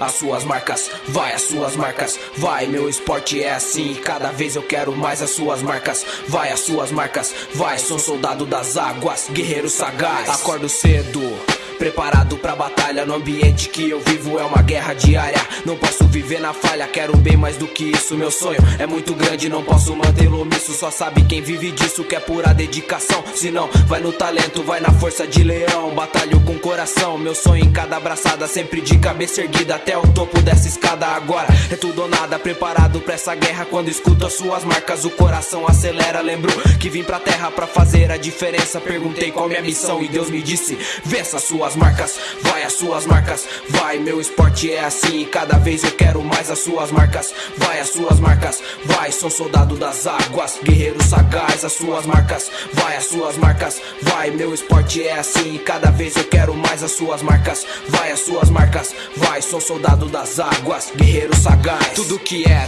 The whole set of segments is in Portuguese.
as suas marcas, vai as suas marcas, vai meu esporte é assim, cada vez eu quero mais as suas marcas, vai as suas marcas, vai sou soldado das águas, guerreiro sagaz, acordo cedo. Preparado pra batalha no ambiente que eu vivo é uma guerra diária. Não posso viver na falha, quero bem mais do que isso. Meu sonho é muito grande, não posso mantê-lo omisso. Só sabe quem vive disso que é pura dedicação. Se não, vai no talento, vai na força de leão. Batalho com coração, meu sonho em cada abraçada, sempre de cabeça erguida até o topo dessa escada. Agora é tudo ou nada, preparado pra essa guerra. Quando escuto as suas marcas, o coração acelera. Lembro que vim pra terra pra fazer a diferença. Perguntei qual minha missão e Deus me disse: vença sua suas marcas, vai as suas marcas, vai, meu esporte é assim, cada vez eu quero mais as suas marcas, vai as suas marcas, vai, sou soldado das águas, guerreiro sagaz, as suas marcas, vai as suas marcas, vai, meu esporte é assim, cada vez eu quero mais as suas marcas, vai as suas marcas, vai, sou soldado das águas, guerreiro sagaz, tudo que é.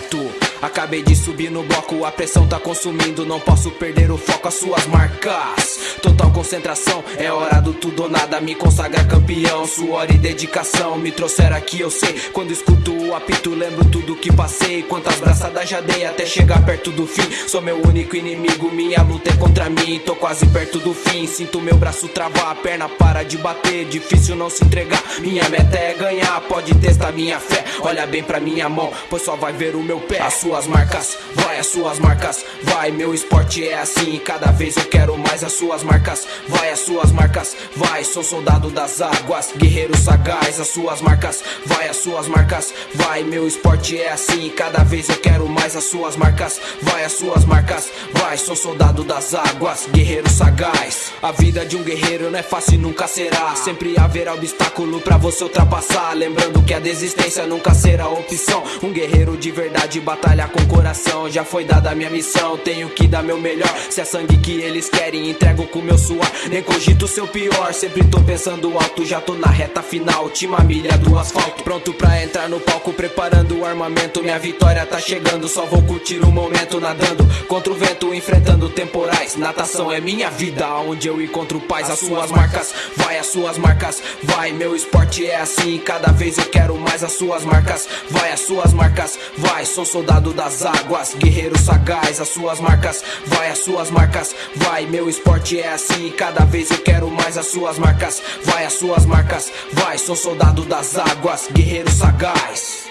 Acabei de subir no bloco, a pressão tá consumindo, não posso perder o foco, as suas marcas. Total concentração, é hora do tudo ou nada, me consagra campeão. Suor e dedicação me trouxeram aqui, eu sei. Quando escuto o apito, lembro tudo que passei. Quantas braçadas já dei até chegar perto do fim. Sou meu único inimigo, minha luta é contra mim. Tô quase perto do fim, sinto meu braço travar, a perna para de bater. Difícil não se entregar, minha meta é ganhar. Pode testar minha fé, olha bem pra minha mão, pois só vai ver o meu pé. A suas marcas, vai as suas marcas, vai, meu esporte é assim, cada vez eu quero mais as suas marcas, vai as suas marcas, vai, sou soldado das águas, guerreiro sagaz, as suas marcas, vai as suas marcas, vai, meu esporte é assim, cada vez eu quero mais as suas marcas, vai as suas marcas, vai, sou soldado das águas, guerreiro sagaz. A vida de um guerreiro não é fácil e nunca será, sempre haverá obstáculo pra você ultrapassar, lembrando que a desistência nunca será opção, um guerreiro de verdade batalha trabalhar com coração Já foi dada a minha missão, tenho que dar meu melhor. Se é sangue que eles querem, entrego com meu suor. Nem cogito o seu pior, sempre tô pensando alto Já tô na reta final, última milha do asfalto. Pronto pra entrar no palco, preparando o armamento Minha vitória tá chegando, só vou curtir o momento Nadando. Contra o vento, enfrentando temporais Natação é minha vida, onde eu encontro paz As suas marcas, vai as suas marcas Vai, meu esporte é assim Cada vez eu quero mais as suas marcas Vai as suas marcas, vai, sou soldado das águas, guerreiro sagaz, as suas marcas, vai as suas marcas, vai, meu esporte é assim, cada vez eu quero mais as suas marcas, vai as suas marcas, vai, sou soldado das águas, guerreiro sagaz.